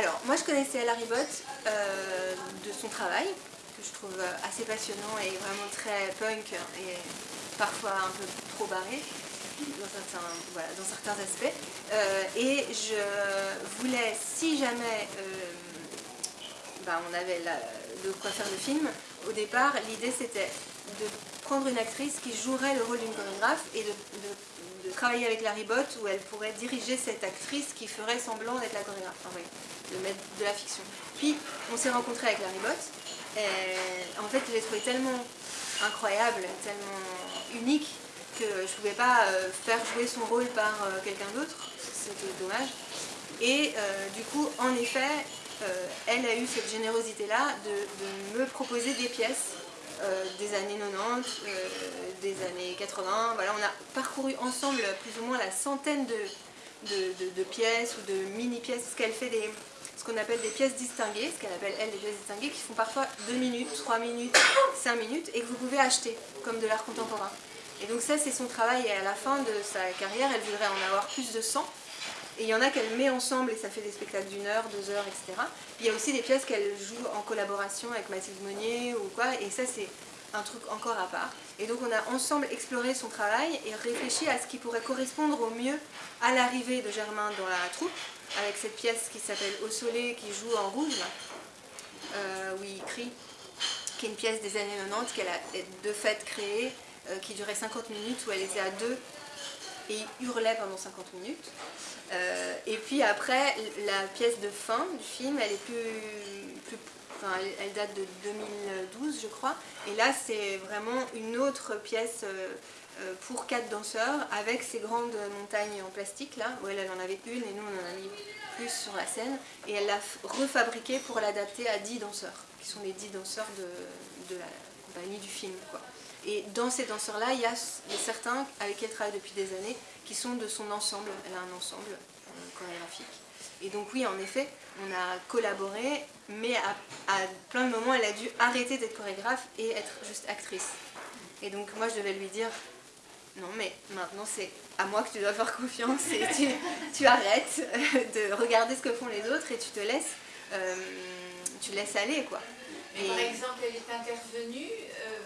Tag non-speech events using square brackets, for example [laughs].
Alors, moi je connaissais Larry Bott euh, de son travail, que je trouve assez passionnant et vraiment très punk et parfois un peu trop barré dans certains, aspects. Euh, et je voulais, si jamais euh, bah, on avait de quoi faire le film, au départ l'idée c'était de prendre une actrice qui jouerait le rôle d'une chorégraphe et de, travailler avec Larry Bott où elle pourrait diriger cette actrice qui ferait semblant d'être la chorégraphe, enfin, de mettre de la fiction. Puis on s'est rencontré avec Larry Bott et en fait je l'ai trouvé tellement incroyable, tellement unique que je ne pouvais pas euh, faire jouer son rôle par euh, quelqu'un d'autre, c'était dommage. Et euh, du coup, en effet, elle a eu cette générosité-là de, me proposer des pièces des années 90, des années 80. Voilà, on a parcouru ensemble plus ou moins la centaine de, pièces ou de mini-pièces, ce qu'elle fait ce qu'on appelle des pièces distinguées, ce qu'elle appelle elle des pièces distinguées, qui font parfois 2 minutes, 3 minutes, 5 minutes, et que vous pouvez acheter, comme de l'art contemporain. Et donc ça, c'est son travail, et à la fin de sa carrière, elle voudrait en avoir plus de 100. Et il y en a qu'elle met ensemble, et ça fait des spectacles d'une heure, deux heures, etc. Il y a aussi des pièces qu'elle joue en collaboration avec Mathilde Monnier, ou quoi, et ça, c'est un truc encore à part. Et donc on a ensemble exploré son travail et réfléchi à ce qui pourrait correspondre au mieux à l'arrivée de Germain dans la troupe, avec cette pièce qui s'appelle Au soleil, qui joue en rouge, euh, où il crie, qui est une pièce des années 90 qu'elle a de fait créée, euh, qui durait 50 minutes où elle était à deux et hurlait pendant 50 minutes. Euh, et puis après, la pièce de fin du film, elle est plus, elle, date de 2012 je crois, et là c'est vraiment une autre pièce euh, pour quatre danseurs avec ces grandes montagnes en plastique là, où elle, en avait une et nous on en a mis plus sur la scène, et elle l'a refabriquée pour l'adapter à 10 danseurs, qui sont les 10 danseurs de, la compagnie du film. Et dans ces danseurs-là, il y a certains avec qui elle travaille depuis des années qui sont de son ensemble. Elle a un ensemble euh, chorégraphique. Et donc oui, en effet, on a collaboré, mais à, plein de moments, elle a dû arrêter d'être chorégraphe et être juste actrice. Et donc moi, je devais lui dire, non mais maintenant c'est à moi que tu dois faire confiance et tu, arrêtes [laughs] de regarder ce que font les autres et tu te laisses, euh, tu laisses aller quoi. par exemple, elle est intervenue, euh,